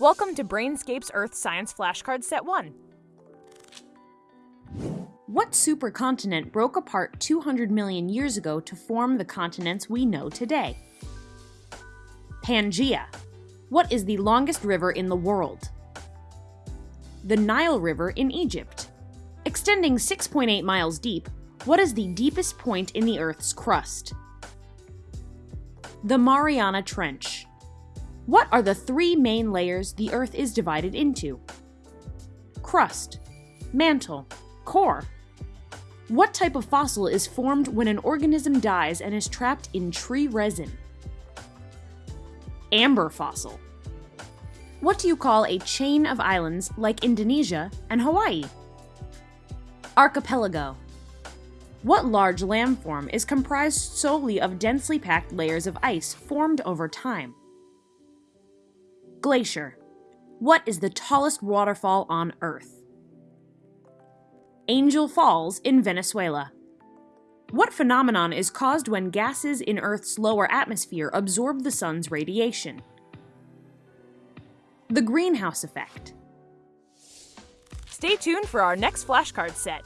Welcome to Brainscape's Earth Science Flashcard Set 1. What supercontinent broke apart 200 million years ago to form the continents we know today? Pangaea. What is the longest river in the world? The Nile River in Egypt. Extending 6.8 miles deep, what is the deepest point in the Earth's crust? The Mariana Trench. What are the three main layers the Earth is divided into? Crust, mantle, core. What type of fossil is formed when an organism dies and is trapped in tree resin? Amber fossil. What do you call a chain of islands like Indonesia and Hawaii? Archipelago. What large landform is comprised solely of densely packed layers of ice formed over time? Glacier. What is the tallest waterfall on Earth? Angel Falls in Venezuela. What phenomenon is caused when gases in Earth's lower atmosphere absorb the sun's radiation? The greenhouse effect. Stay tuned for our next flashcard set.